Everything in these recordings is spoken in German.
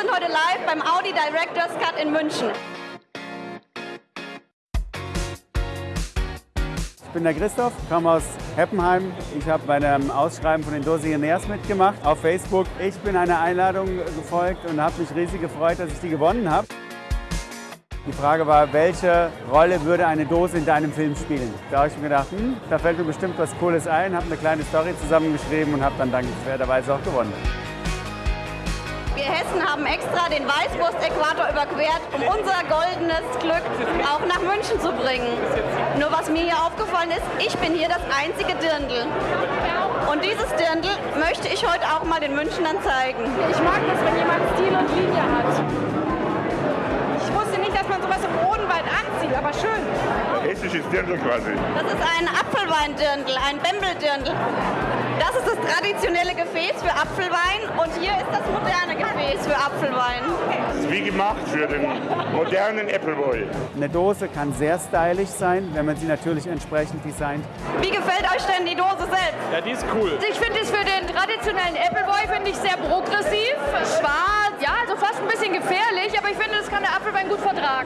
sind heute live beim Audi Directors Cut in München. Ich bin der Christoph, komme aus Heppenheim. Ich habe bei einem Ausschreiben von den Dosiernaires mitgemacht auf Facebook. Ich bin einer Einladung gefolgt und habe mich riesig gefreut, dass ich die gewonnen habe. Die Frage war, welche Rolle würde eine Dose in deinem Film spielen? Da habe ich mir gedacht, hm, da fällt mir bestimmt was Cooles ein, habe eine kleine Story zusammengeschrieben und habe dann dankenswerterweise auch gewonnen. Hessen haben extra den Weißwurst-Äquator überquert, um unser goldenes Glück auch nach München zu bringen. Nur was mir hier aufgefallen ist, ich bin hier das einzige Dirndl. Und dieses Dirndl möchte ich heute auch mal den Münchnern zeigen. Ich mag das, wenn jemand Stil und Linie hat. Ich wusste nicht, dass man sowas im Odenwald anzieht, aber schön. Hessisches Dirndl quasi. Das ist ein Apfelweindirndl, ein Bembeldirndl. Das ist das traditionelle Gefäß für Apfelwein und hier ist das moderne Gefäß für Apfelwein. Das ist wie gemacht für den modernen Appleboy. Eine Dose kann sehr stylisch sein, wenn man sie natürlich entsprechend designt. Wie gefällt euch denn die Dose selbst? Ja, die ist cool. Ich finde es für den traditionellen Appleboy finde ich sehr progressiv,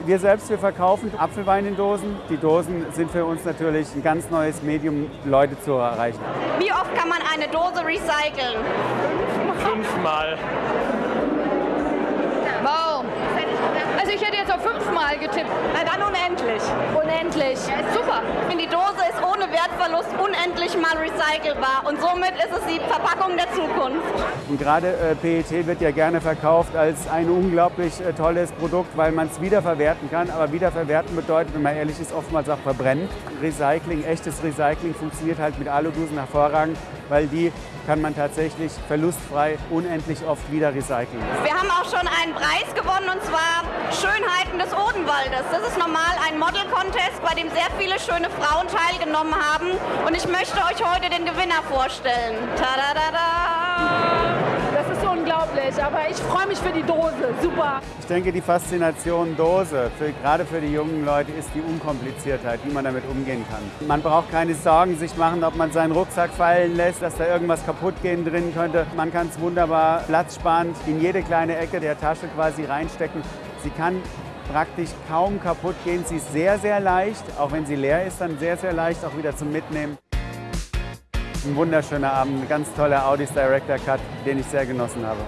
Wir selbst, wir verkaufen Apfelwein in Dosen. Die Dosen sind für uns natürlich ein ganz neues Medium, Leute zu erreichen. Wie oft kann man eine Dose recyceln? Fünfmal. Wow. Also ich hätte jetzt auf fünfmal getippt. Na dann unendlich. Unendlich. Super. Ich finde, die Dose Wertverlust unendlich mal recycelbar und somit ist es die Verpackung der Zukunft. Und gerade äh, PET wird ja gerne verkauft als ein unglaublich äh, tolles Produkt, weil man es wiederverwerten kann. Aber wiederverwerten bedeutet, wenn man ehrlich ist, oftmals auch verbrennen. Recycling, echtes Recycling funktioniert halt mit Aludosen hervorragend, weil die kann man tatsächlich verlustfrei unendlich oft wieder recyceln. Wir haben auch schon einen Preis gewonnen und zwar Schönheiten des Odenwaldes. Das ist normal ein Model-Contest, bei dem sehr viele schöne Frauen teilgenommen haben. Und ich möchte euch heute den Gewinner vorstellen. Tada! Unglaublich, aber ich freue mich für die Dose. Super. Ich denke, die Faszination Dose, für, gerade für die jungen Leute, ist die Unkompliziertheit, wie man damit umgehen kann. Man braucht keine Sorgen sich machen, ob man seinen Rucksack fallen lässt, dass da irgendwas kaputt gehen drin könnte. Man kann es wunderbar platzsparend in jede kleine Ecke der Tasche quasi reinstecken. Sie kann praktisch kaum kaputt gehen. Sie ist sehr, sehr leicht. Auch wenn sie leer ist, dann sehr, sehr leicht auch wieder zum Mitnehmen. Ein wunderschöner Abend, ein ganz toller Audis Director Cut, den ich sehr genossen habe.